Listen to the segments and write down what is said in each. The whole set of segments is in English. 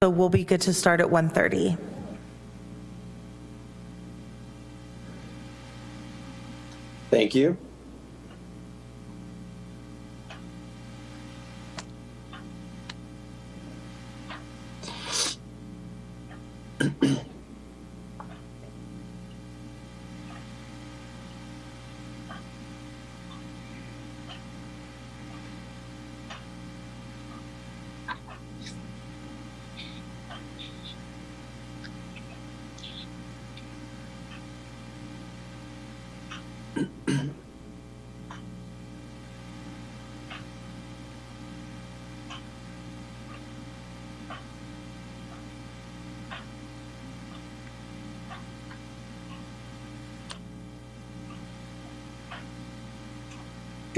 So we'll be good to start at 1:30. Thank you.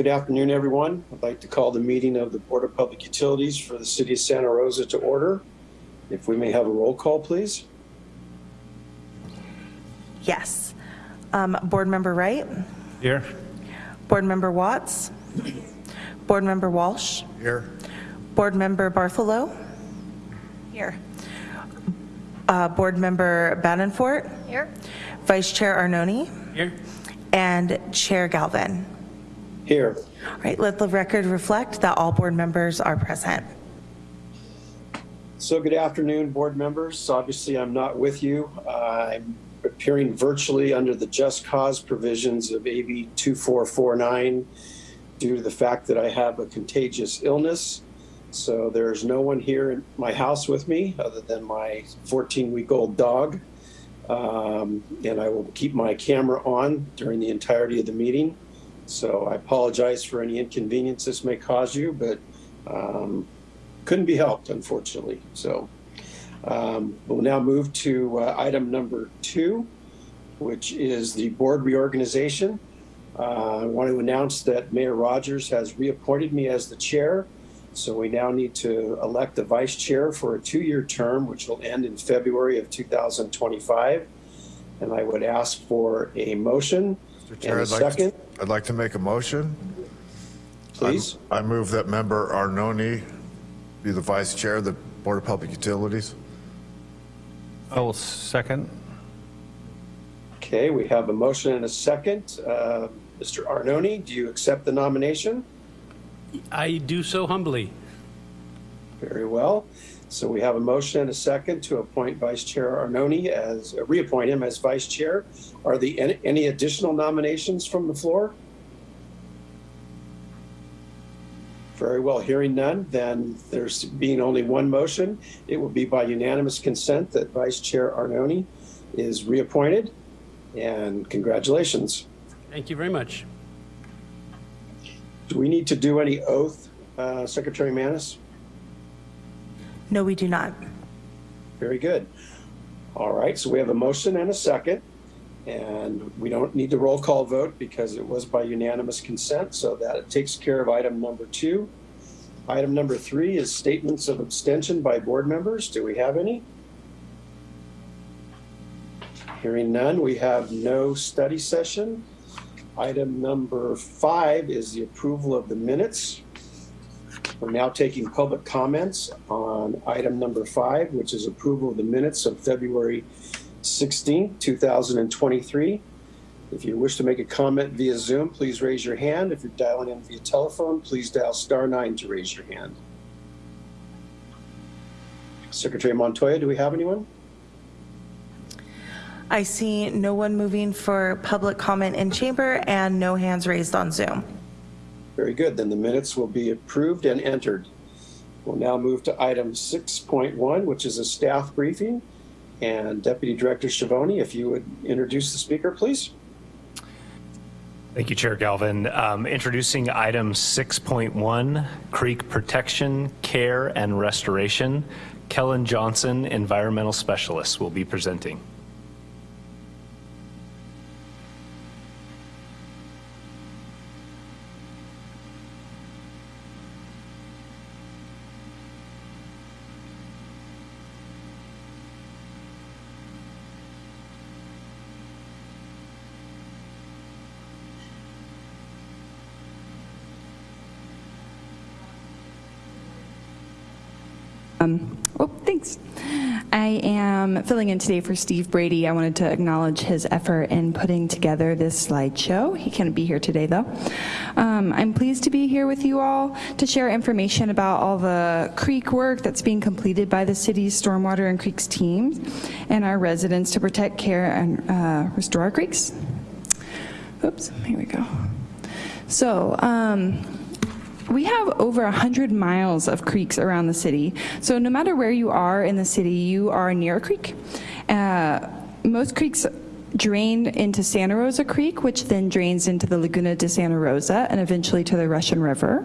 Good afternoon, everyone. I'd like to call the meeting of the Board of Public Utilities for the City of Santa Rosa to order. If we may have a roll call, please. Yes. Um, Board Member Wright? Here. Board Member Watts? Board Member Walsh? Here. Board Member Bartholow? Here. Uh, Board Member Banenfort? Here. Vice Chair Arnone? Here. And Chair Galvin. Here. All right, let the record reflect that all board members are present. So good afternoon, board members. Obviously, I'm not with you. Uh, I'm appearing virtually under the just cause provisions of AB 2449 due to the fact that I have a contagious illness. So there's no one here in my house with me other than my 14-week-old dog. Um, and I will keep my camera on during the entirety of the meeting. So I apologize for any inconvenience this may cause you, but um, couldn't be helped, unfortunately. So um, we'll now move to uh, item number two, which is the board reorganization. Uh, I want to announce that Mayor Rogers has reappointed me as the chair. So we now need to elect a vice chair for a two-year term, which will end in February of 2025. And I would ask for a motion Mr. and a I'd like, second, to- I'd like to make a motion. please. I move that member Arnone be the vice chair of the Board of Public Utilities. I will second. Okay, we have a motion and a second. Uh, Mr. Arnone, do you accept the nomination? I do so humbly. Very well. So we have a motion and a second to appoint Vice Chair Arnone as, uh, reappoint him as Vice Chair. Are the, any- any additional nominations from the floor? Very well, hearing none, then there's being only one motion. It will be by unanimous consent that Vice Chair Arnone is reappointed. And congratulations. Thank you very much. Do we need to do any oath, uh, Secretary Manis? No, we do not. Very good. All right, so we have a motion and a second, and we don't need the roll call vote because it was by unanimous consent, so that it takes care of item number two. Item number three is statements of abstention by board members. Do we have any? Hearing none, we have no study session. Item number five is the approval of the minutes. We're now taking public comments on item number five, which is approval of the minutes of February 16, 2023. If you wish to make a comment via Zoom, please raise your hand. If you're dialing in via telephone, please dial star nine to raise your hand. Secretary Montoya, do we have anyone? I see no one moving for public comment in chamber and no hands raised on Zoom. Very good, then the minutes will be approved and entered. We'll now move to item 6.1, which is a staff briefing. And Deputy Director Schiavone, if you would introduce the speaker, please. Thank you, Chair Galvin. Um, Introducing item 6.1, Creek Protection, Care, and Restoration. Kellen Johnson, Environmental Specialist, will be presenting. Oh, thank Thanks. I am filling in today for Steve Brady. I wanted to acknowledge his effort in putting together this slideshow. He can't be here today, though. Um, I'm pleased to be here with you all to share information about all the creek work that's being completed by the city's stormwater and creeks teams and our residents to protect, care, and uh, restore our creeks. Oops, here we go. So, um, we have over 100 miles of creeks around the city. So no matter where you are in the city, you are near a creek. Uh, most creeks drain into Santa Rosa Creek, which then drains into the Laguna de Santa Rosa and eventually to the Russian River.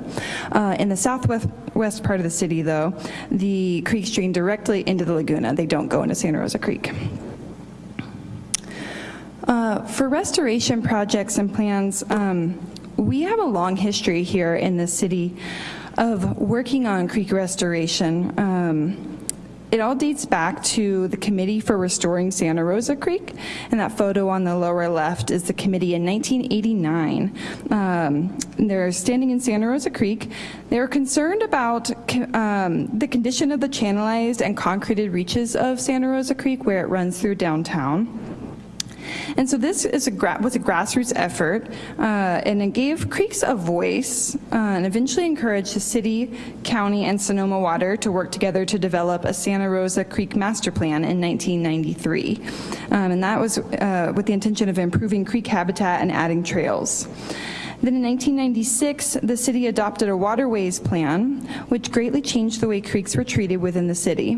Uh, in the southwest west part of the city, though, the creeks drain directly into the Laguna. They don't go into Santa Rosa Creek. Uh, For restoration projects and plans, um, we have a long history here in the city of working on creek restoration. Um, It all dates back to the Committee for Restoring Santa Rosa Creek, and that photo on the lower left is the committee in 1989. Um, They're standing in Santa Rosa Creek. They were concerned about um, the condition of the channelized and concreted reaches of Santa Rosa Creek where it runs through downtown. And so this is a was a grassroots effort, uh, and it gave creeks a voice, uh, and eventually encouraged the city, county, and Sonoma Water to work together to develop a Santa Rosa Creek Master Plan in 1993. Um, and that was uh, with the intention of improving creek habitat and adding trails. Then in 1996, the city adopted a waterways plan, which greatly changed the way creeks were treated within the city.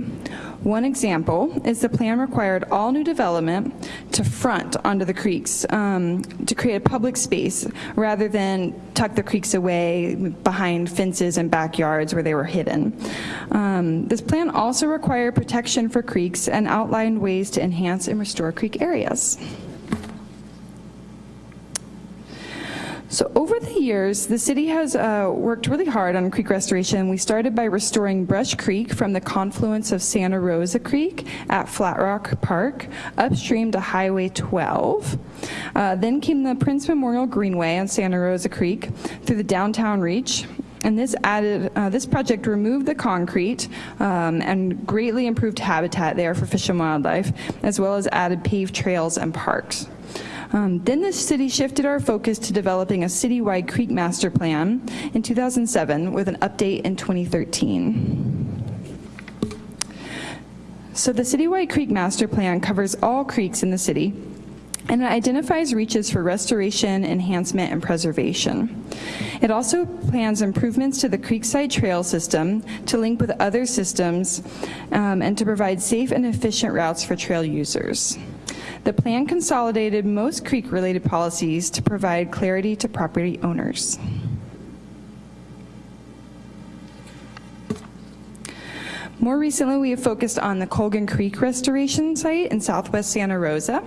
One example is the plan required all new development to front onto the creeks um, to create a public space rather than tuck the creeks away behind fences and backyards where they were hidden. Um, This plan also required protection for creeks and outlined ways to enhance and restore creek areas. So over the years, the city has uh, worked really hard on creek restoration. We started by restoring Brush Creek from the confluence of Santa Rosa Creek at Flat Rock Park upstream to Highway 12. Uh, Then came the Prince Memorial Greenway on Santa Rosa Creek through the downtown reach. And this added, uh, this project removed the concrete um, and greatly improved habitat there for fish and wildlife, as well as added paved trails and parks. Um, Then the city shifted our focus to developing a citywide creek master plan in 2007 with an update in 2013. So the citywide creek master plan covers all creeks in the city and it identifies reaches for restoration, enhancement, and preservation. It also plans improvements to the Creekside Trail System to link with other systems um, and to provide safe and efficient routes for trail users. The plan consolidated most creek-related policies to provide clarity to property owners. More recently, we have focused on the Colgan Creek Restoration Site in southwest Santa Rosa.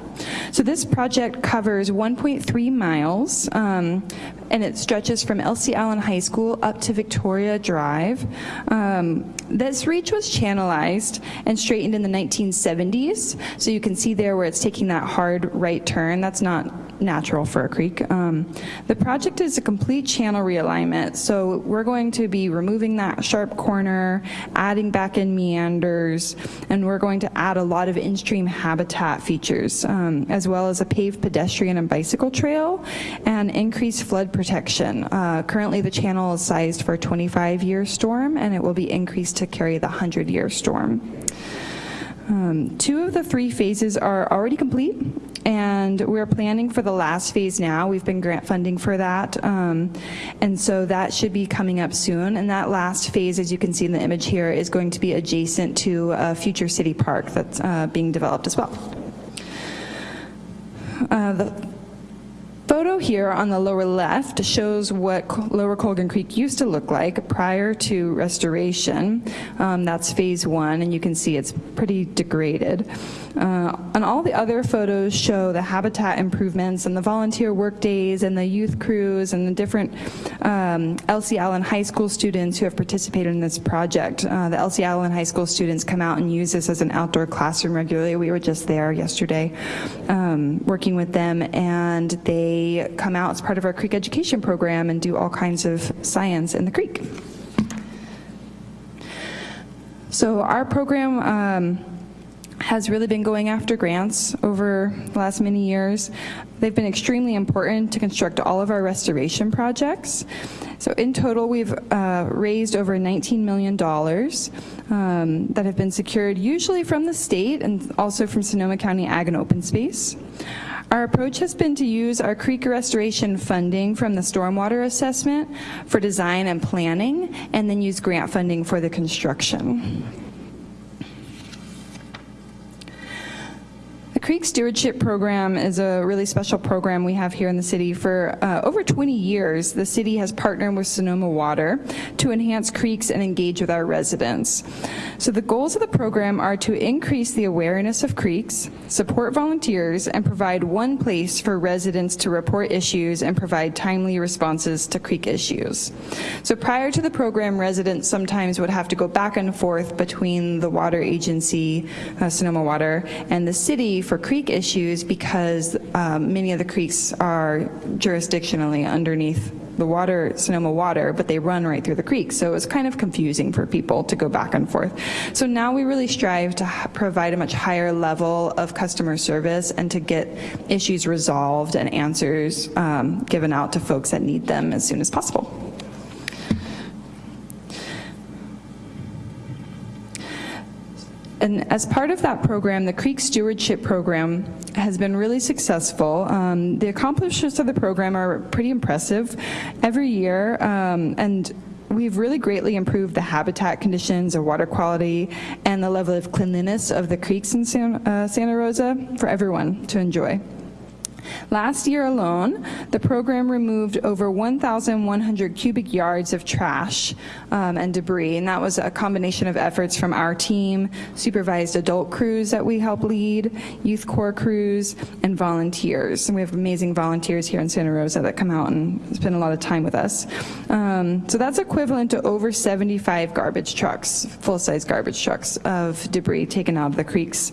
So this project covers 1.3 miles, um, and it stretches from Elsie Allen High School up to Victoria Drive. Um, This reach was channelized and straightened in the 1970s, so you can see there where it's taking that hard right turn. That's not natural for a creek. Um, The project is a complete channel realignment, so we're going to be removing that sharp corner, adding back in meanders, and we're going to add a lot of in-stream habitat features, um, as well as a paved pedestrian and bicycle trail, and increased flood protection. Uh, Currently, the channel is sized for a 25-year storm, and it will be increased to carry the 100-year storm. Um, Two of the three phases are already complete, and we're planning for the last phase now. We've been grant funding for that, um, and so that should be coming up soon. And that last phase, as you can see in the image here, is going to be adjacent to a future city park that's uh, being developed as well. Uh, The photo here on the lower left shows what Lower Colgan Creek used to look like prior to restoration. Um, That's phase one, and you can see it's pretty degraded. Uh, And all the other photos show the habitat improvements and the volunteer work days and the youth crews and the different um, Elsie Allen High School students who have participated in this project. Uh, The Elsie Allen High School students come out and use this as an outdoor classroom regularly. We were just there yesterday, um, working with them, and they come out as part of our creek education program and do all kinds of science in the creek. So our program um, has really been going after grants over the last many years. They've been extremely important to construct all of our restoration projects. So in total, we've uh, raised over $19 million um, that have been secured usually from the state and also from Sonoma County Ag and Open Space. Our approach has been to use our creek restoration funding from the stormwater assessment for design and planning, and then use grant funding for the construction. Creek Stewardship Program is a really special program we have here in the city. For uh, over 20 years, the city has partnered with Sonoma Water to enhance creeks and engage with our residents. So the goals of the program are to increase the awareness of creeks, support volunteers, and provide one place for residents to report issues and provide timely responses to creek issues. So prior to the program, residents sometimes would have to go back and forth between the water agency, uh, Sonoma Water, and the city for creek issues because um, many of the creeks are jurisdictionally underneath the water, Sonoma Water, but they run right through the creek. So it was kind of confusing for people to go back and forth. So now we really strive to provide a much higher level of customer service and to get issues resolved and answers um, given out to folks that need them as soon as possible. And as part of that program, the Creek Stewardship Program has been really successful. Um, the accomplishments of the program are pretty impressive every year, um, and we've really greatly improved the habitat conditions, the water quality, and the level of cleanliness of the creeks in San, uh, Santa Rosa for everyone to enjoy. Last year alone, the program removed over 1,100 cubic yards of trash um, and debris, and that was a combination of efforts from our team, supervised adult crews that we help lead, youth corps crews, and volunteers. And we have amazing volunteers here in Santa Rosa that come out and spend a lot of time with us. Um, so that's equivalent to over 75 garbage trucks, full-size garbage trucks of debris taken out of the creeks.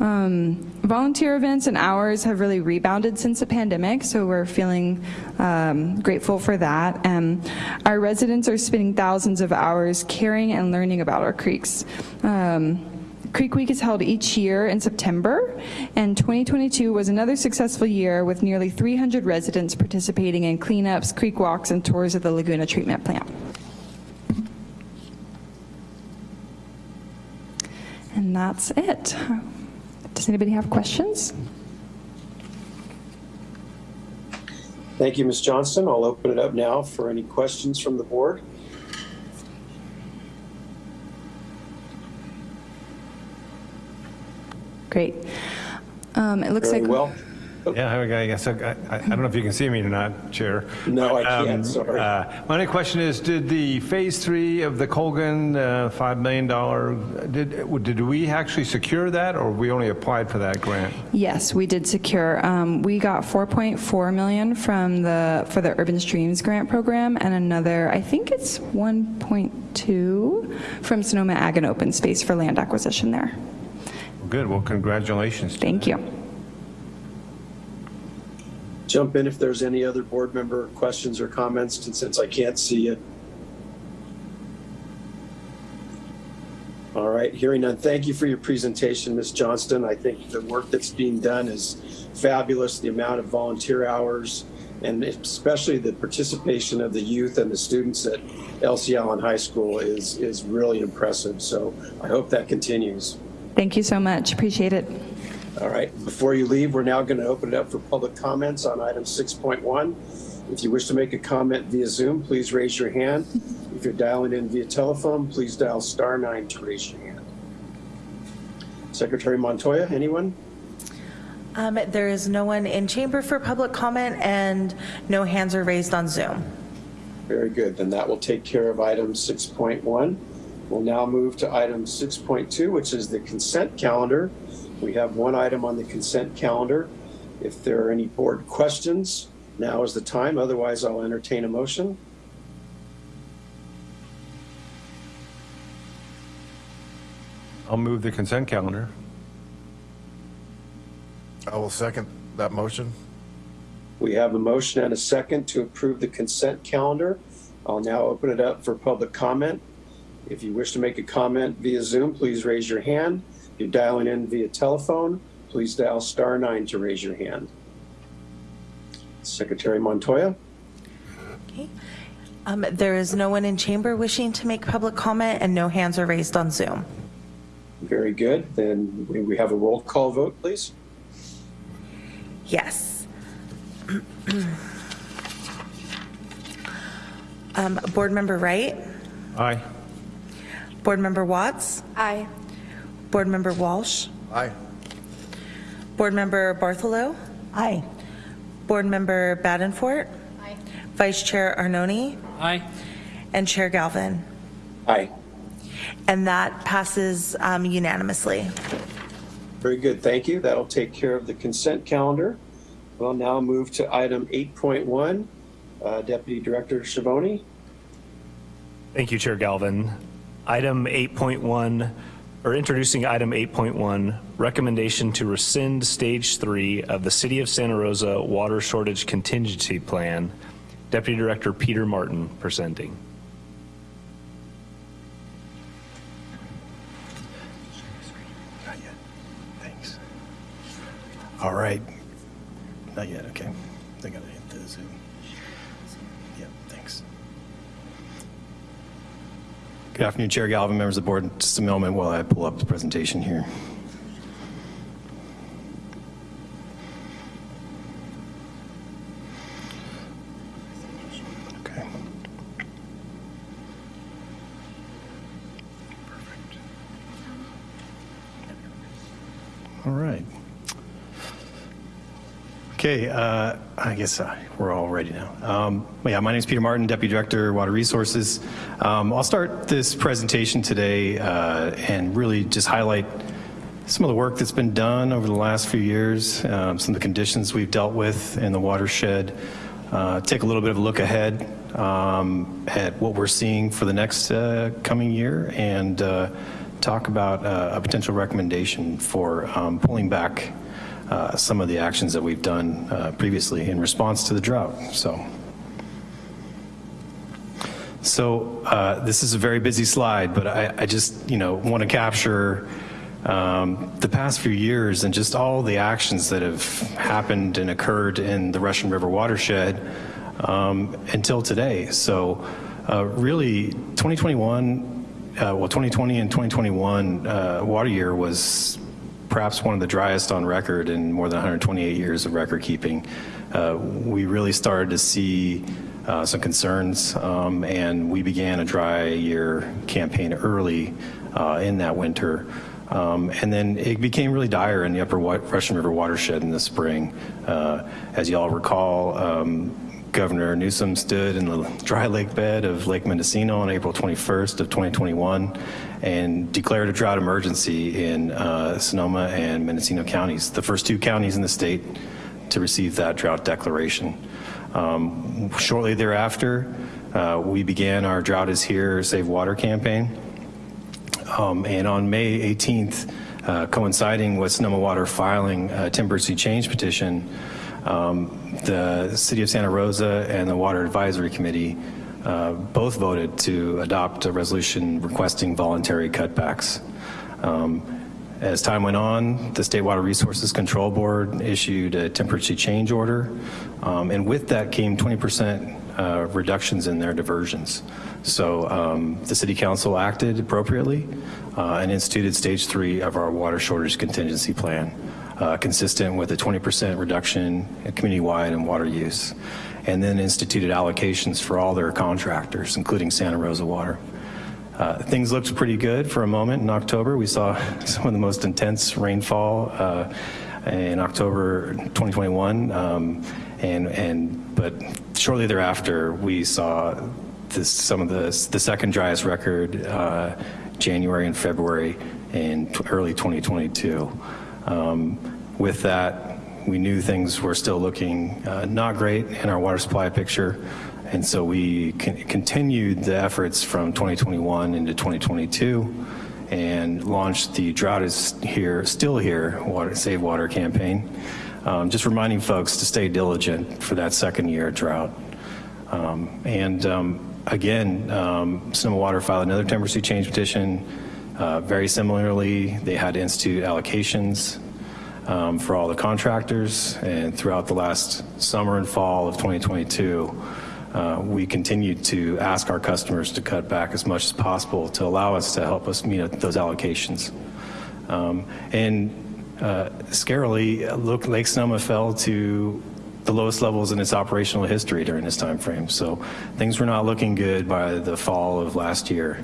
Um, volunteer events and hours have really rebounded since the pandemic, so we're feeling um, grateful for that. And our residents are spending thousands of hours caring and learning about our creeks. Um, Creek Week is held each year in September, and 2022 was another successful year with nearly 300 residents participating in cleanups, creek walks, and tours of the Laguna Treatment Plant. And that's it. Does anybody have questions? Thank you, Ms. Johnston. I'll open it up now for any questions from the board. Great. Um, It looks Very like. well. Yeah, here. I guess, I, I I don't know if you can see me or not, Chair. No, I Um, can't, sorry. uh, My only question is, did the Phase 3 of the Colgan uh, $5 million, did, did we actually secure that, or we only applied for that grant? Yes, we did secure. Um, We got 4.4 million from the, for the Urban Streams Grant Program, and another, I think it's 1.2 from Sonoma Ag and Open Space for land acquisition there. Good, well, congratulations. Thank you. Jump in if there's any other board member questions or comments, and since I can't see it. All right, hearing none. Thank you for your presentation, Ms. Johnston. I think the work that's being done is fabulous, the amount of volunteer hours, and especially the participation of the youth and the students at Elsie Allen High School is, is really impressive. So I hope that continues. Thank you so much. Appreciate it. All right, before you leave, we're now going to open it up for public comments on item 6.1. If you wish to make a comment via Zoom, please raise your hand. If you're dialing in via telephone, please dial star nine to raise your hand. Secretary Montoya, anyone? Um, There is no one in chamber for public comment, and no hands are raised on Zoom. Very good, then that will take care of item 6.1. We'll now move to item 6.2, which is the consent calendar. We have one item on the consent calendar. If there are any board questions, now is the time. Otherwise, I'll entertain a motion. I'll move the consent calendar. I will second that motion. We have a motion and a second to approve the consent calendar. I'll now open it up for public comment. If you wish to make a comment via Zoom, please raise your hand. If you're dialing in via telephone, please dial star nine to raise your hand. Secretary Montoya? Okay. Um, There is no one in chamber wishing to make public comment, and no hands are raised on Zoom. Very good. Then we- we have a roll call vote, please. Yes. Um, Board Member Wright? Aye. Board Member Watts? Aye. Board Member Walsh? Aye. Board Member Bartholow? Aye. Board Member Badenfort? Aye. Vice Chair Arnone? Aye. And Chair Galvin? Aye. And that passes um, unanimously. Very good, thank you. That'll take care of the consent calendar. We'll now move to item 8.1. Uh, Deputy Director Schiavone? Thank you, Chair Galvin. Item 8.1, or introducing item 8.1, recommendation to rescind Stage 3 of the City of Santa Rosa Water Shortage Contingency Plan. Deputy Director Peter Martin presenting. Not yet. Thanks. All right. Not yet, okay. I gotta hit the Zoom. Yeah, thanks. Good afternoon, Chair Galvin, members of the board. Just a moment while I pull up the presentation here. Okay. All right. Okay, uh, I guess uh, we're all ready now. Um, yeah, my name is Peter Martin, Deputy Director, of Water Resources. Um, I'll start this presentation today uh, and really just highlight some of the work that's been done over the last few years, um, some of the conditions we've dealt with in the watershed, uh, take a little bit of a look ahead um, at what we're seeing for the next uh, coming year, and uh, talk about uh, a potential recommendation for um, pulling back uh, some of the actions that we've done uh, previously in response to the drought. So, so uh, this is a very busy slide, but I, I just you know want to capture um, the past few years and just all the actions that have happened and occurred in the Russian River watershed um, until today. So, uh, really, 2021, uh, well, 2020 and 2021 uh, water year was perhaps one of the driest on record in more than 128 years of record keeping. Uh, we really started to see uh, some concerns, um, and we began a dry year campaign early uh, in that winter. Um, and then it became really dire in the upper Russian River watershed in the spring. Uh, as you all recall, um, Governor Newsom stood in the dry lake bed of Lake Mendocino on April 21st of 2021 and declared a drought emergency in uh, Sonoma and Mendocino counties, the first two counties in the state to receive that drought declaration. Um, shortly thereafter, uh, we began our Drought is Here, Save Water campaign. Um, and on May 18th, uh, coinciding with Sonoma Water filing a temporary change petition, um, the City of Santa Rosa and the Water Advisory Committee uh, both voted to adopt a resolution requesting voluntary cutbacks. Um, as time went on, the State Water Resources Control Board issued a temporary change order, um, and with that came 20% uh, reductions in their diversions. So um, the City Council acted appropriately uh, and instituted stage three of our water shortage contingency plan, uh, consistent with a 20% reduction community-wide in water use, and then instituted allocations for all their contractors, including Santa Rosa Water. Uh, things looked pretty good for a moment in October. We saw some of the most intense rainfall uh, in October 2021, um, and and but shortly thereafter we saw this, some of the the second driest record uh, January and February in early 2022. Um, with that, we knew things were still looking uh, not great in our water supply picture. And so we con- continued the efforts from 2021 into 2022 and launched the Drought is Here, Still Here Water, Save Water campaign. Um, just reminding folks to stay diligent for that second year drought. Um, and um, again, um, Sonoma Water filed another temporary change petition. Uh, Very similarly, they had to institute allocations um, for all the contractors, and throughout the last summer and fall of 2022, uh, we continued to ask our customers to cut back as much as possible to allow us to help us meet those allocations. Um, And uh, scarily, look, Lake Sonoma fell to the lowest levels in its operational history during this time frame. So things were not looking good by the fall of last year.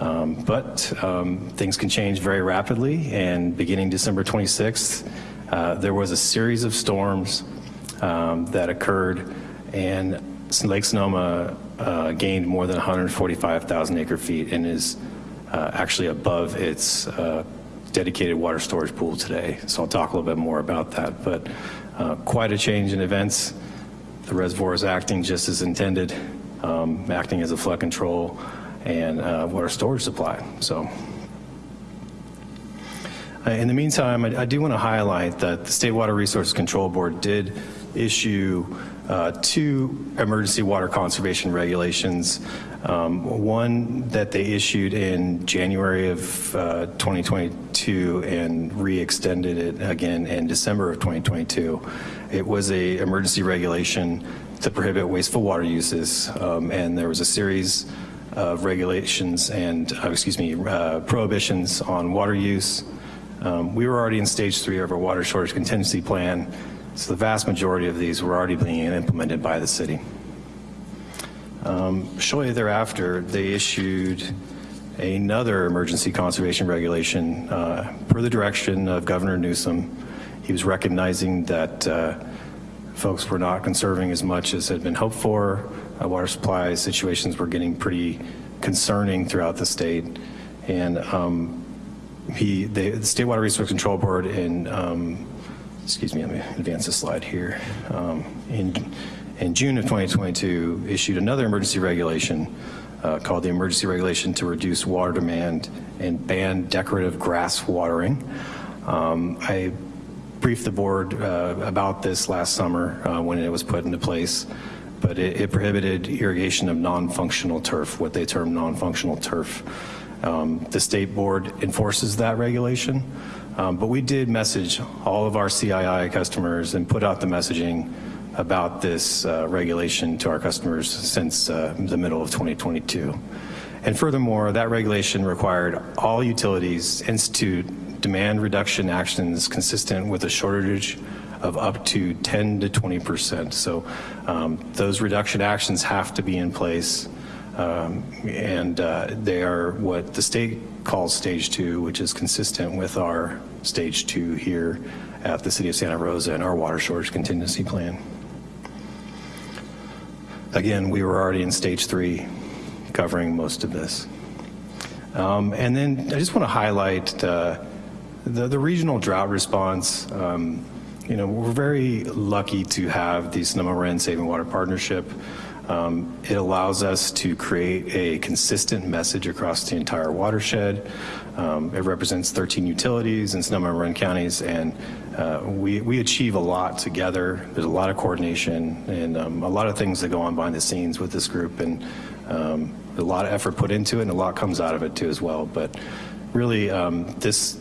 Um, But um, things can change very rapidly, and beginning December 26th, uh, there was a series of storms um, that occurred, and Lake Sonoma uh, gained more than 145,000 acre feet and is uh, actually above its uh, dedicated water storage pool today. So I'll talk a little bit more about that, but uh, quite a change in events. The reservoir is acting just as intended, um, acting as a flood control and uh, water storage supply. So uh, in the meantime, I, do want to highlight that the State Water Resources Control Board did issue uh, two emergency water conservation regulations. Um, one that they issued in January of uh, 2022 and re-extended it again in December of 2022. It was a emergency regulation to prohibit wasteful water uses, um, and there was a series of regulations and, uh, excuse me, uh, prohibitions on water use. Um, we were already in stage three of our water shortage contingency plan, so the vast majority of these were already being implemented by the city. Um, shortly thereafter, they issued another emergency conservation regulation uh, per the direction of Governor Newsom. He was recognizing that uh, folks were not conserving as much as had been hoped for. Uh, water supply situations were getting pretty concerning throughout the state. And um, he, they, the State Water Resource Control Board in, um, excuse me, let me advance the slide here. Um, in, in June of 2022, issued another emergency regulation uh, called the Emergency Regulation to Reduce Water Demand and Ban Decorative Grass Watering. Um, I briefed the board uh, about this last summer uh, when it was put into place, but it, it prohibited irrigation of non-functional turf, what they term non-functional turf. Um, the state board enforces that regulation, um, but we did message all of our CII customers and put out the messaging about this uh, regulation to our customers since uh, the middle of 2022. And furthermore, that regulation required all utilities institute demand reduction actions consistent with a shortage of up to 10 to 20%. So um, those reduction actions have to be in place. Um, and uh, they are what the state calls stage two, which is consistent with our stage two here at the city of Santa Rosa and our water shortage contingency plan. Again, we were already in stage three covering most of this. Um, and then I just want to highlight uh, the, the regional drought response. Um, you know, we're very lucky to have the Sonoma Marin Saving Water Partnership. Um, it allows us to create a consistent message across the entire watershed. Um, it represents 13 utilities in Sonoma and Marin counties, and uh, we, we achieve a lot together. There's a lot of coordination and um, a lot of things that go on behind the scenes with this group, and um, a lot of effort put into it, and a lot comes out of it too as well. But really, um, this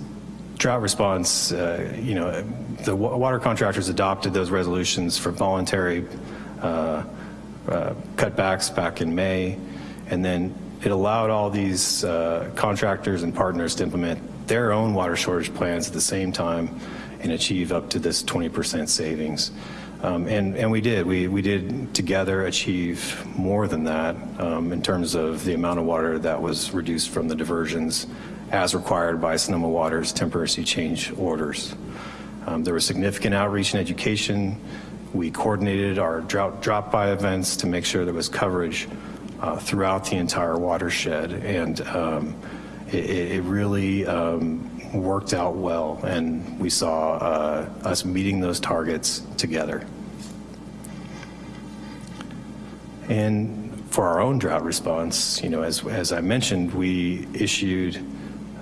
drought response, uh, you know, the water contractors adopted those resolutions for voluntary uh, uh, cutbacks back in May, and then it allowed all these uh, contractors and partners to implement their own water shortage plans at the same time and achieve up to this 20% savings. Um, and, and we did, we, we did together achieve more than that um, in terms of the amount of water that was reduced from the diversions as required by Sonoma Water's temporary change orders. Um, there was significant outreach and education. We coordinated our drought drop-by events to make sure there was coverage uh, throughout the entire watershed, and um, it, it, really um, worked out well, and we saw uh, us meeting those targets together. And for our own drought response, you know, as, as I mentioned, we issued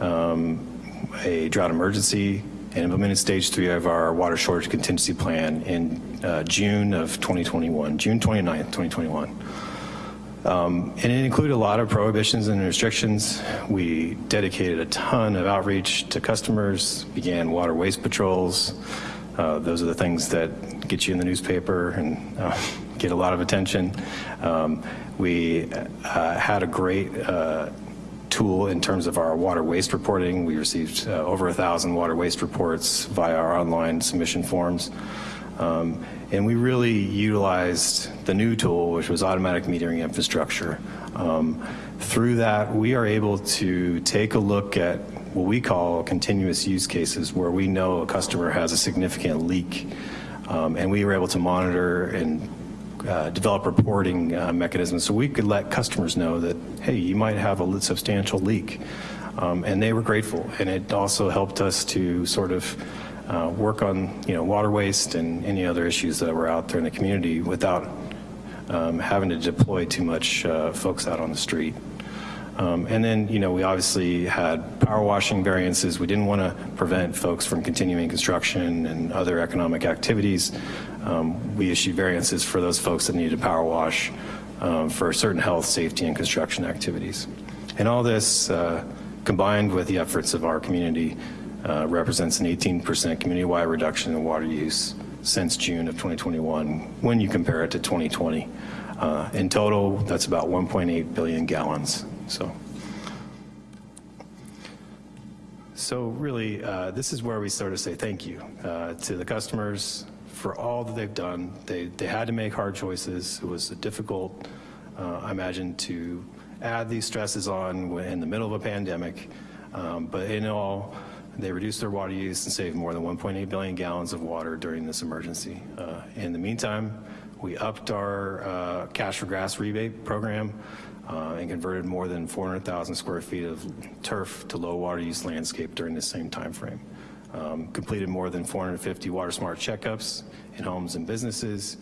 um, a drought emergency and implemented stage three of our water shortage contingency plan in uh, June of 2021, June 29th, 2021. Um, And it included a lot of prohibitions and restrictions. We dedicated a ton of outreach to customers, began water waste patrols. Uh, Those are the things that get you in the newspaper and uh, get a lot of attention. Um, We uh, had a great uh, tool in terms of our water waste reporting. We received uh, over a thousand water waste reports via our online submission forms. Um, and we really utilized the new tool, which was automatic metering infrastructure. Um, through that, we are able to take a look at what we call continuous use cases where we know a customer has a significant leak. Um, and we were able to monitor and uh, develop reporting uh, mechanisms so we could let customers know that, hey, you might have a substantial leak. Um, and they were grateful. And it also helped us to sort of uh, work on, you know, water waste and any other issues that were out there in the community without um, having to deploy too much uh, folks out on the street. Um, and then, you know, we obviously had power washing variances. We didn't want to prevent folks from continuing construction and other economic activities. Um, we issue variances for those folks that need a power wash um, for certain health, safety, and construction activities. And all this, uh, combined with the efforts of our community, uh, represents an 18% community-wide reduction in water use since June of 2021 when you compare it to 2020. Uh, in total, that's about 1.8 billion gallons. So, so really, uh, this is where we sort of say thank you uh, to the customers for all that they've done. They, they had to make hard choices. It was difficult, uh, I imagine, to add these stresses on in the middle of a pandemic. Um, but in all, they reduced their water use and saved more than 1.8 billion gallons of water during this emergency. Uh, in the meantime, we upped our uh, cash for grass rebate program uh, and converted more than 400,000 square feet of turf to low water use landscape during the same time frame. Um, completed more than 450 water smart checkups in homes and businesses,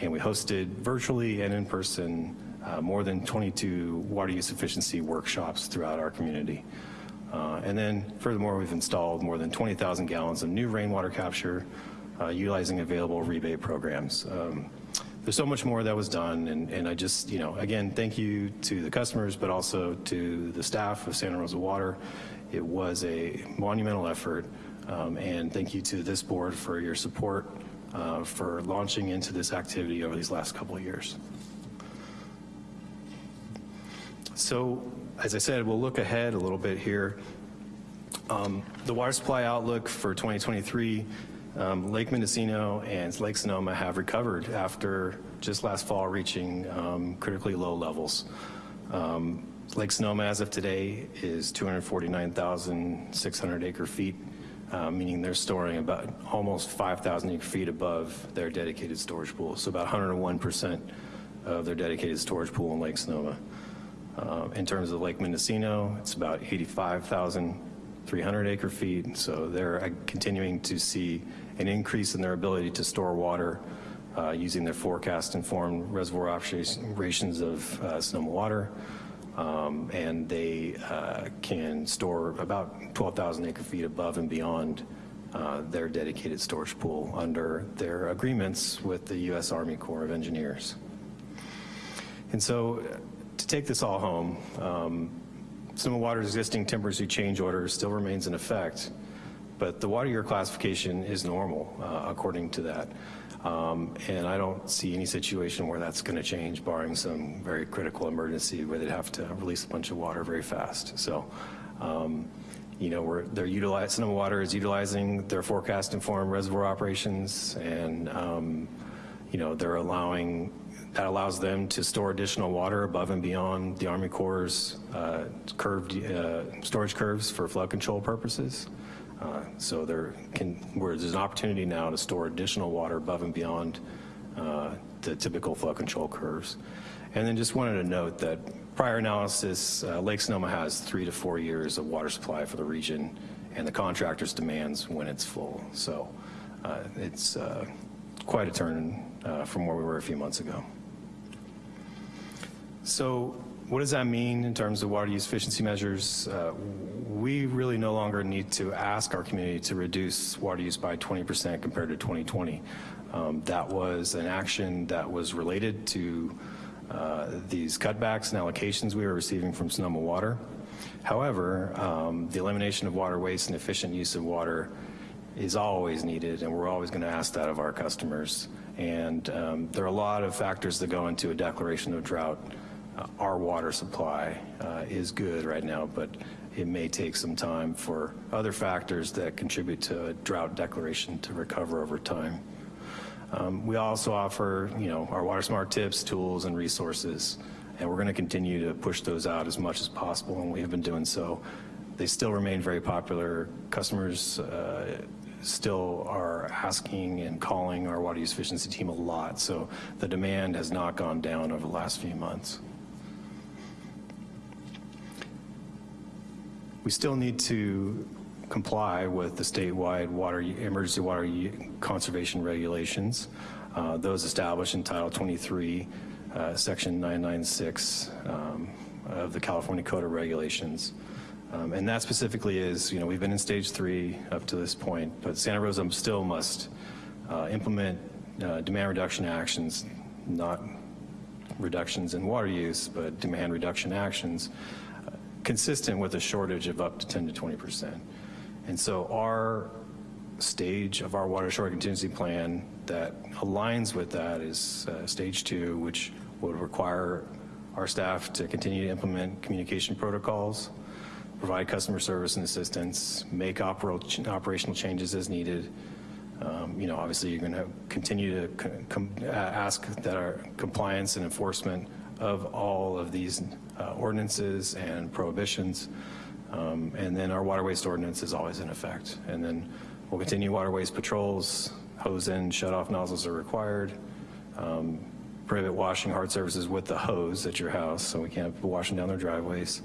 and we hosted virtually and in person uh, more than 22 water use efficiency workshops throughout our community. Uh, and then furthermore, we've installed more than 20,000 gallons of new rainwater capture uh, utilizing available rebate programs. Um, there's so much more that was done, and, and I just, you know, again, thank you to the customers, but also to the staff of Santa Rosa Water. It was a monumental effort, um, and thank you to this board for your support uh, for launching into this activity over these last couple of years. So, as I said, we'll look ahead a little bit here. Um, the water supply outlook for 2023, um, Lake Mendocino and Lake Sonoma have recovered after just last fall reaching um, critically low levels. Um, Lake Sonoma as of today is 249,600 acre feet, uh, meaning they're storing about almost 5,000 acre feet above their dedicated storage pool. So about 101% of their dedicated storage pool in Lake Sonoma. Uh, in terms of Lake Mendocino, it's about 85,300 acre feet. So they're uh, continuing to see an increase in their ability to store water uh, using their forecast informed reservoir operations of uh, Sonoma water. Um, and they uh, can store about 12,000 acre feet above and beyond uh, their dedicated storage pool under their agreements with the U.S. Army Corps of Engineers. And so to take this all home, um, Sonoma Water's existing temporary change order still remains in effect, but the water year classification is normal uh, according to that. Um, and I don't see any situation where that's going to change, barring some very critical emergency where they'd have to release a bunch of water very fast. So, um, you know, we're, they're utilizing, Sonoma Water is utilizing their forecast informed reservoir operations, and um, you know, they're allowing that allows them to store additional water above and beyond the Army Corps' uh, curved uh, storage curves for flood control purposes. Uh, so there can, where there's an opportunity now to store additional water above and beyond uh, the typical flood control curves. And then just wanted to note that prior analysis, uh, Lake Sonoma has three to four years of water supply for the region and the contractor's demands when it's full. So uh, it's uh, quite a turn uh, from where we were a few months ago. So what does that mean in terms of water use efficiency measures? Uh, we really no longer need to ask our community to reduce water use by 20% compared to 2020. Um, that was an action that was related to uh, these cutbacks and allocations we were receiving from Sonoma Water. However, um, the elimination of water waste and efficient use of water is always needed, and we're always going to ask that of our customers. And um, there are a lot of factors that go into a declaration of drought. Uh, Our water supply uh, is good right now, but it may take some time for other factors that contribute to a drought declaration to recover over time. Um, We also offer, you know, our Water Smart tips, tools, and resources, and we're going to continue to push those out as much as possible, and we have been doing so. They still remain very popular. Customers uh, still are asking and calling our water use efficiency team a lot, so the demand has not gone down over the last few months. We still need to comply with the statewide water, emergency water conservation regulations, uh, those established in Title 23, uh, Section 996 um, of the California Code of Regulations. Um, And that specifically is, you know, we've been in stage three up to this point, but Santa Rosa still must uh, implement uh, demand reduction actions, not reductions in water use, but demand reduction actions consistent with a shortage of up to 10 to 20 percent. And so our stage of our water shortage contingency plan that aligns with that is uh, stage two, which would require our staff to continue to implement communication protocols, provide customer service and assistance, make operational changes as needed, um, You know, obviously, you're going to continue to uh, ask that our compliance and enforcement of all of these uh, ordinances and prohibitions. Um, And then our water waste ordinance is always in effect. And then we'll continue water waste patrols, hose in, shut-off nozzles are required, um, prohibit washing hard surfaces with the hose at your house, so we can't people washing down their driveways.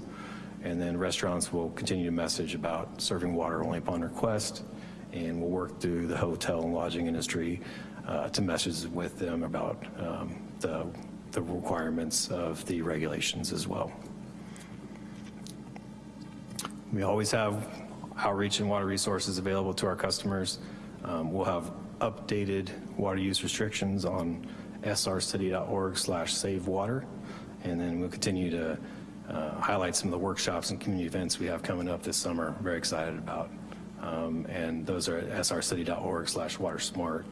And then restaurants will continue to message about serving water only upon request, and we'll work through the hotel and lodging industry uh, to message with them about um, the, the requirements of the regulations as well. We always have outreach and water resources available to our customers. Um, We'll have updated water use restrictions on srcity.org slash save water. And then we'll continue to uh, highlight some of the workshops and community events we have coming up this summer. Very excited about. Um, And those are at srcity.org slash water smart,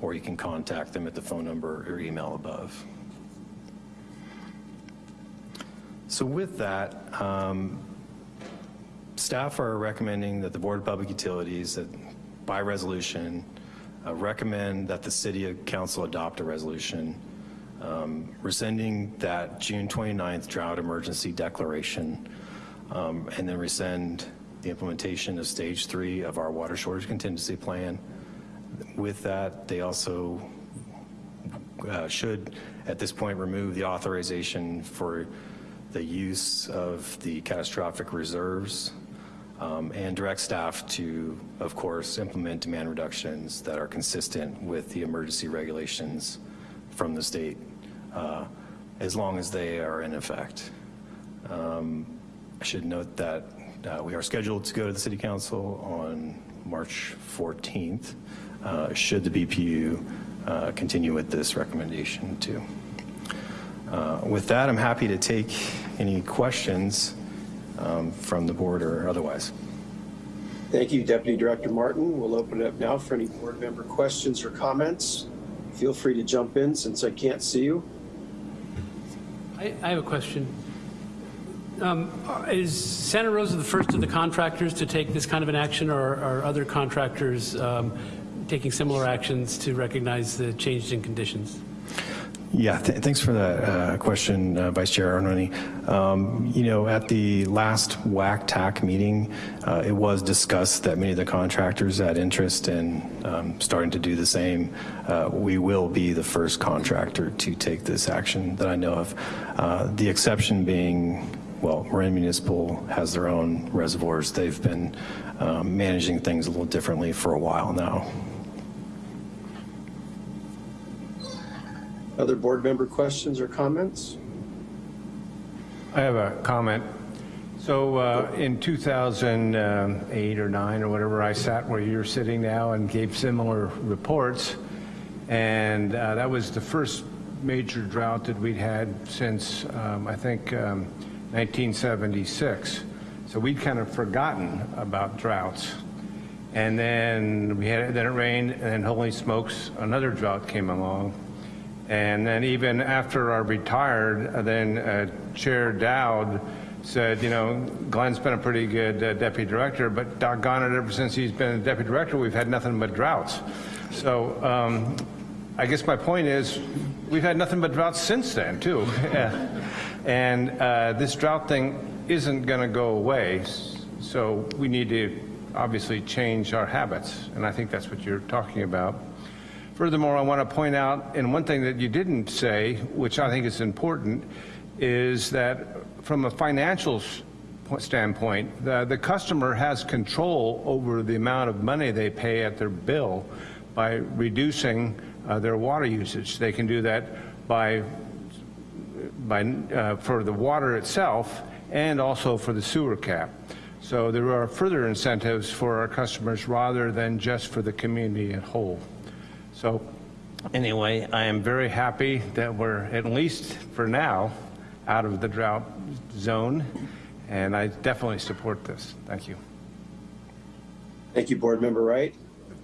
or you can contact them at the phone number or email above. So with that, um, staff are recommending that the Board of Public Utilities, that by resolution, uh, recommend that the City Council adopt a resolution um, rescinding that June 29th drought emergency declaration, um, and then rescind the implementation of Stage 3 of our water shortage contingency plan. With that, they also uh, should, at this point, remove the authorization for the use of the catastrophic reserves um, and direct staff to, of course, implement demand reductions that are consistent with the emergency regulations from the state, uh, as long as they are in effect. Um, I should note that uh, we are scheduled to go to the city council on March 14th, uh, should the BPU uh, continue with this recommendation too. Uh, With that, I'm happy to take any questions um, from the board or otherwise. Thank you, Deputy Director Martin. We'll open it up now for any board member questions or comments. Feel free to jump in since I can't see you. I, I have a question. Um, Is Santa Rosa the first of the contractors to take this kind of an action, or are other contractors um, taking similar actions to recognize the changes in conditions? Yeah, th- thanks for that uh, question, uh, Vice Chair Arnone. Um, You know, at the last WAC-TAC meeting, uh, it was discussed that many of the contractors had interest in um, starting to do the same. Uh, We will be the first contractor to take this action that I know of. Uh, The exception being, well, Marin Municipal has their own reservoirs. They've been um, managing things a little differently for a while now. Other board member questions or comments? I have a comment. So uh, in 2008 or 9 or whatever, I sat where you're sitting now and gave similar reports. And uh, that was the first major drought that we'd had since, um, I think, um, 1976. So we'd kind of forgotten about droughts. And then we had, then it rained, and then holy smokes, another drought came along. And then even after I retired, uh, then uh, Chair Dowd said, you know, Glenn's been a pretty good uh, deputy director, but doggone it, ever since he's been a deputy director, we've had nothing but droughts. So um, I guess my point is, we've had nothing but droughts since then, too. and uh, this drought thing isn't going to go away, so we need to obviously change our habits, and I think that's what you're talking about. Furthermore, I want to point out, and one thing that you didn't say, which I think is important, is that from a financial standpoint, the, the customer has control over the amount of money they pay at their bill by reducing uh, their water usage. They can do that by, by, uh, for the water itself and also for the sewer cap. So there are further incentives for our customers rather than just for the community at whole. So anyway, I am very happy that we're, at least for now, out of the drought zone, and I definitely support this. Thank you. Thank you, Board Member Wright.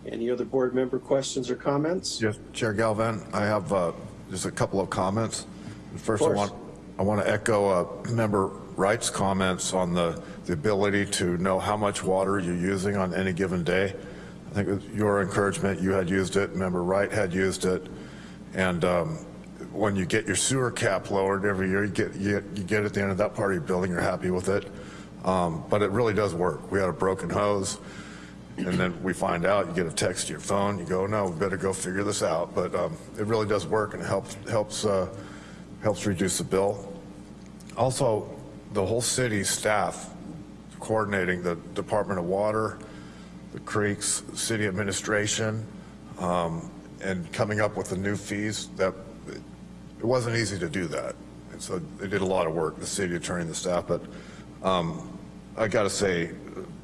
Any other board member questions or comments? Yes, Chair Galvin, I have uh, just a couple of comments. First, I course. want, I want to echo uh, Member Wright's comments on the, the ability to know how much water you're using on any given day. I think with your encouragement, you had used it, Member Wright had used it, and um, when you get your sewer cap lowered every year, you get, you get- you get at the end of that part of your building, you're happy with it. Um, But it really does work. We had a broken hose, and then we find out, you get a text to your phone, you go, no, we better go figure this out. But um, it really does work and it helps, helps, uh, helps reduce the bill. Also, the whole city staff coordinating the Department of Water, the creeks, city administration, um, and coming up with the new fees, that, it wasn't easy to do that. And so they did a lot of work, the city attorney and the staff, but um, I got to say,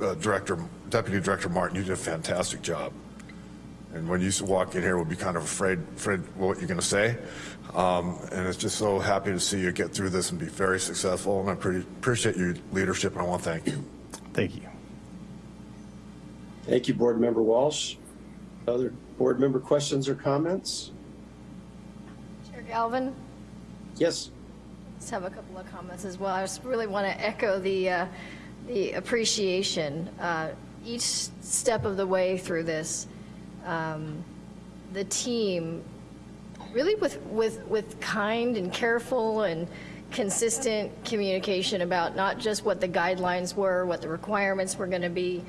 uh, Director, Deputy Director Martin, you did a fantastic job. And when you walk in here, we'll be kind of afraid, afraid what you're going to say. Um, and it's just so happy to see you get through this and be very successful. And I pretty, appreciate your leadership, and I want to thank you. Thank you. Thank you, Board Member Walsh. Other board member questions or comments? Chair Galvin, Yes. just have a couple of comments as well. I just really want to echo the, uh, the appreciation. Uh, Each step of the way through this, um, the team, really with, with, with kind and careful and consistent communication about not just what the guidelines were, what the requirements were going to be,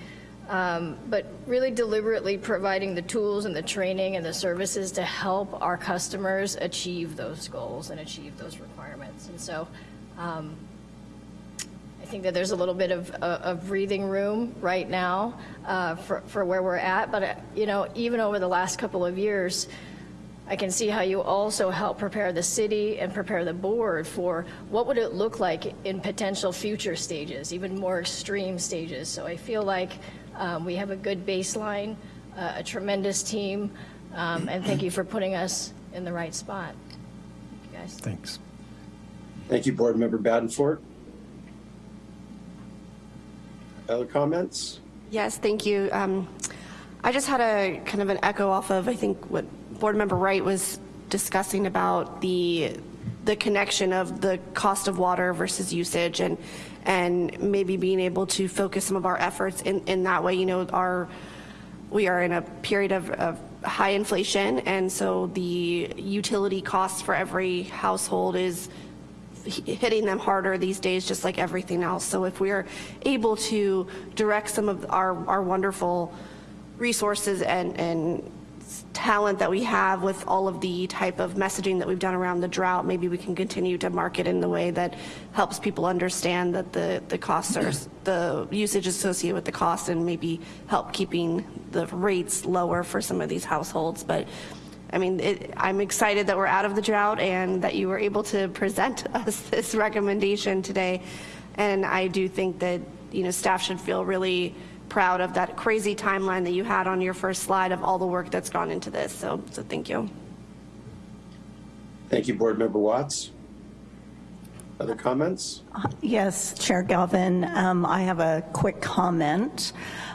um, but really deliberately providing the tools and the training and the services to help our customers achieve those goals and achieve those requirements. And so um, I think that there's a little bit of, uh, of breathing room right now uh, for, for where we're at. But, uh, you know, even over the last couple of years, I can see how you also help prepare the city and prepare the board for what would it look like in potential future stages, even more extreme stages. So I feel like um, we have a good baseline, uh, a tremendous team, um, and thank you for putting us in the right spot. Thank you guys. Thanks. Thank you, Board Member Badenfort. Other comments? Yes, thank you. Um, I just had a kind of an echo off of, I think, what Board Member Wright was discussing about the, the connection of the cost of water versus usage and, and maybe being able to focus some of our efforts in, in that way. You know, our, we are in a period of, of high inflation, and so the utility costs for every household is hitting them harder these days, just like everything else. So if we are able to direct some of our, our wonderful resources and, and talent that we have with all of the type of messaging that we've done around the drought, maybe we can continue to market in the way that helps people understand that the, the costs are, the usage associated with the cost and maybe help keeping the rates lower for some of these households. But I mean, it, I'm excited that we're out of the drought and that you were able to present us this recommendation today. And I do think that, you know, staff should feel really proud of that crazy timeline that you had on your first slide of all the work that's gone into this. So, so thank you. Thank you, Board Member Watts. Other comments? Yes, Chair Galvin, um, I have a quick comment.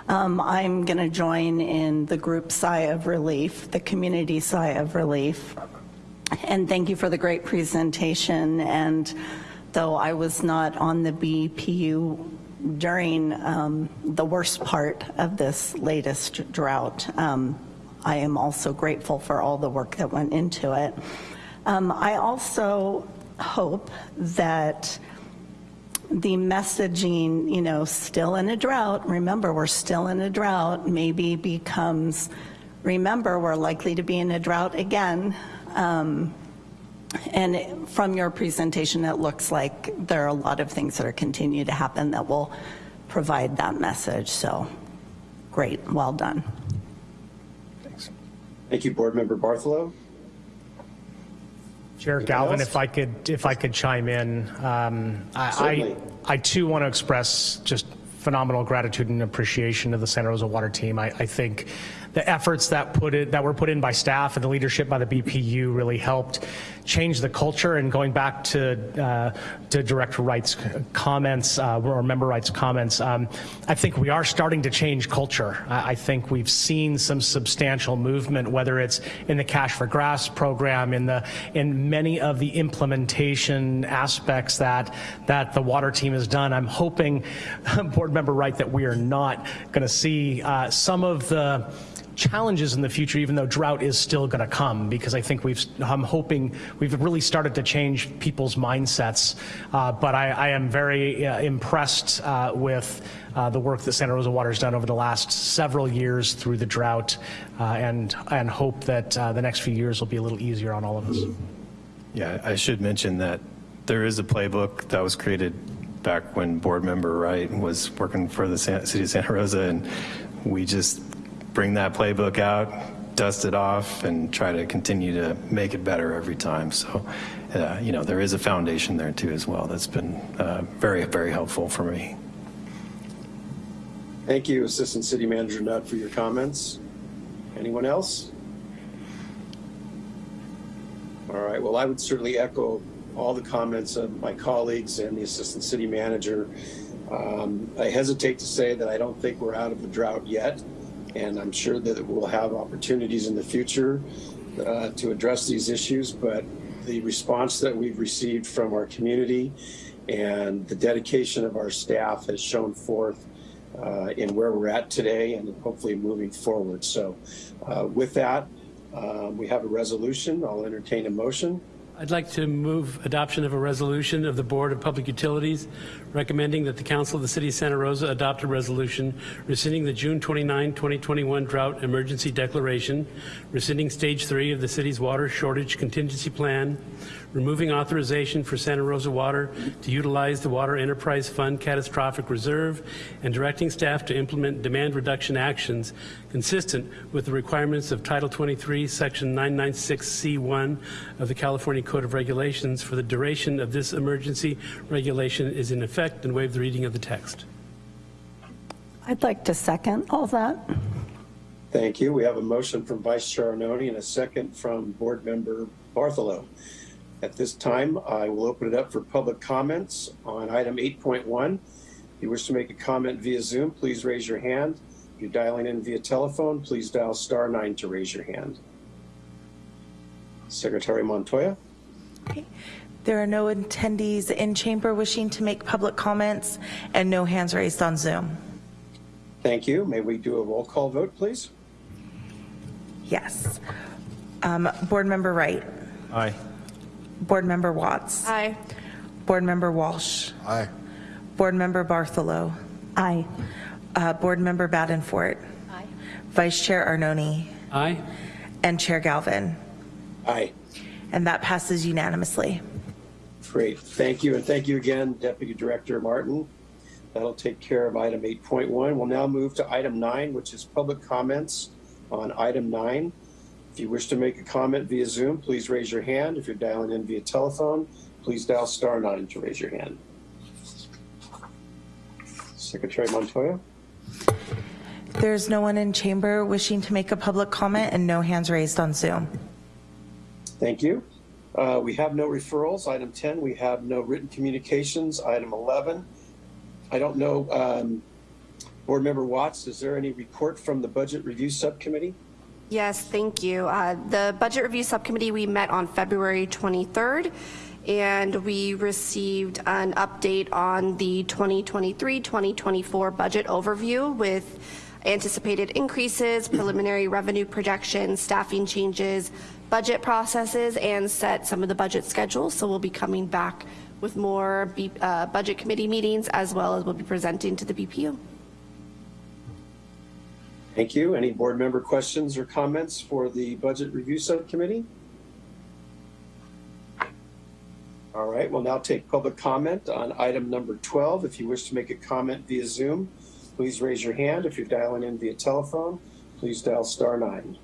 Um, I'm going to join in the group sigh of relief, the community sigh of relief. And thank you for the great presentation. And though I was not on the BPU during um, the worst part of this latest drought, um, I am also grateful for all the work that went into it. Um, I also hope that the messaging, you know, still in a drought, remember, we're still in a drought, maybe becomes, remember, we're likely to be in a drought again. Um, and from your presentation, it looks like there are a lot of things that are continue to happen that will provide that message. So great, well done. Thanks. Thank you, Board Member Bartholow. Chair Anything Galvin, else? if I could, if I could chime in, um, I, I I too want to express just phenomenal gratitude and appreciation to the Santa Rosa Water team. I, I think the efforts that put it, that were put in by staff and the leadership by the BPU really helped change the culture. And going back to uh, to Director Wright's comments uh, or Member Wright's comments, um, I think we are starting to change culture. I, I think we've seen some substantial movement, whether it's in the Cash for Grass program, in the in many of the implementation aspects that that the water team has done. I'm hoping, Board Member Wright, that we are not going to see uh, some of the challenges in the future, even though drought is still going to come, because I think we've, I'm hoping we've really started to change people's mindsets. Uh, but I, I am very uh, impressed uh, with uh, the work that Santa Rosa Water has done over the last several years through the drought, uh, and and hope that uh, the next few years will be a little easier on all of us. Yeah, I should mention that there is a playbook that was created back when board member Wright was working for the city of Santa Rosa, and we just bring that playbook out, dust it off, and try to continue to make it better every time. So, uh, you know, there is a foundation there too as well that's been uh, very, very helpful for me. Thank you, Assistant City Manager Nutt, for your comments. Anyone else? All right, well, I would certainly echo all the comments of my colleagues and the Assistant City Manager. Um, I hesitate to say that I don't think we're out of the drought yet, and I'm sure that we'll have opportunities in the future uh, to address these issues, but the response that we've received from our community and the dedication of our staff has shown forth uh, in where we're at today and hopefully moving forward. So uh, with that, um, we have a resolution. I'll entertain a motion. I'd like to move adoption of a resolution of the Board of Public Utilities recommending that the Council of the City of Santa Rosa adopt a resolution rescinding the June 29, 2021 drought emergency declaration, rescinding Stage 3 of the city's water shortage contingency plan, removing authorization for Santa Rosa Water to utilize the Water Enterprise Fund catastrophic reserve, and directing staff to implement demand reduction actions consistent with the requirements of Title 23, Section 996C1 of the California Code of Regulations for the duration of this emergency regulation is in effect and waive the reading of the text. I'd like to second all that. Thank you. We have a motion from Vice Chair Arnone and a second from Board Member Bartholow. At this time, I will open it up for public comments on item 8.1. If you wish to make a comment via Zoom, please raise your hand. If you're dialing in via telephone, please dial star nine to raise your hand. Secretary Montoya? Okay. There are no attendees in chamber wishing to make public comments and no hands raised on Zoom. Thank you. May we do a roll call vote, please? Yes. Um, Board Member Wright. Aye. Board Member Watts. Aye. Board Member Walsh. Aye. Board Member Bartholow. Aye. Uh, Board Member Badenfort. Aye. Vice Chair Arnone. Aye? And Chair Galvin. Aye. And that passes unanimously. Great. Thank you. And thank you again, Deputy Director Martin. That'll take care of item 8.1. We'll now move to item 9, which is public comments on item 9. If you wish to make a comment via Zoom, please raise your hand. If you're dialing in via telephone, please dial star 9 to raise your hand. Secretary Montoya? There's no one in chamber wishing to make a public comment and no hands raised on Zoom. Thank you. Uh, We have no referrals. Item 10, we have no written communications. Item 11, I don't know, um, Board Member Watts, is there any report from the Budget Review Subcommittee? Yes, thank you. Uh, The Budget Review Subcommittee, we met on February 23rd, and we received an update on the 2023-2024 budget overview with anticipated increases, preliminary revenue projections, staffing changes, budget processes, and set some of the budget schedules. So we'll be coming back with more B- uh, Budget Committee meetings, as well as we'll be presenting to the BPU. Thank you. Any board member questions or comments for the Budget Review Subcommittee? All right, we'll now take public comment on item number 12. If you wish to make a comment via Zoom, please raise your hand. If you're dialing in via telephone, please dial star nine.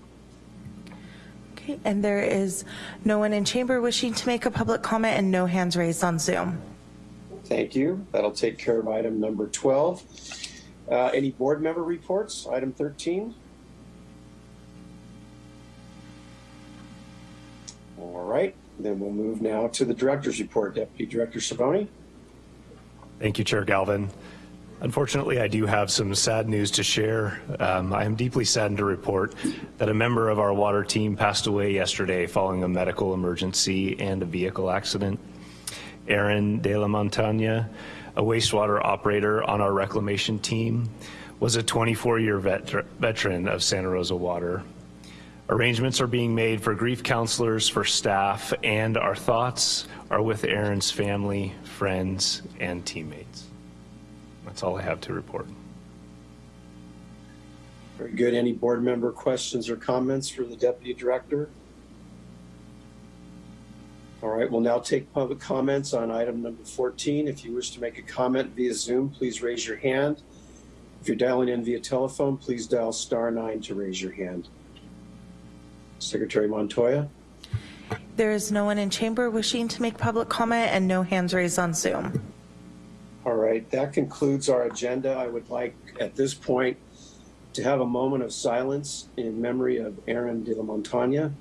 Okay, and there is no one in chamber wishing to make a public comment and no hands raised on Zoom. Thank you. That'll take care of item number 12. Uh, Any board member reports? Item 13? All right, then we'll move now to the director's report. Deputy Director Savoni? Thank you, Chair Galvin. Unfortunately, I do have some sad news to share. Um, I am deeply saddened to report that a member of our water team passed away yesterday following a medical emergency and a vehicle accident. Aaron De La Montaña, a wastewater operator on our reclamation team, was a 24-year vet- veteran of Santa Rosa Water. Arrangements are being made for grief counselors, for staff, and our thoughts are with Aaron's family, friends, and teammates. That's all I have to report. Very good. Any board member questions or comments for the deputy director? All right, we'll now take public comments on item number 14. If you wish to make a comment via Zoom, please raise your hand. If you're dialing in via telephone, please dial star nine to raise your hand. Secretary Montoya? There is no one in chamber wishing to make public comment and no hands raised on Zoom. All right, that concludes our agenda. I would like at this point to have a moment of silence in memory of Aaron de la Montaña.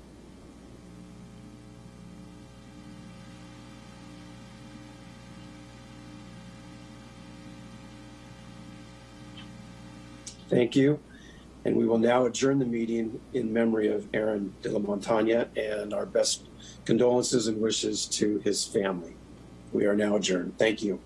Thank you. And we will now adjourn the meeting in memory of Aaron de la Montaña and our best condolences and wishes to his family. We are now adjourned. Thank you.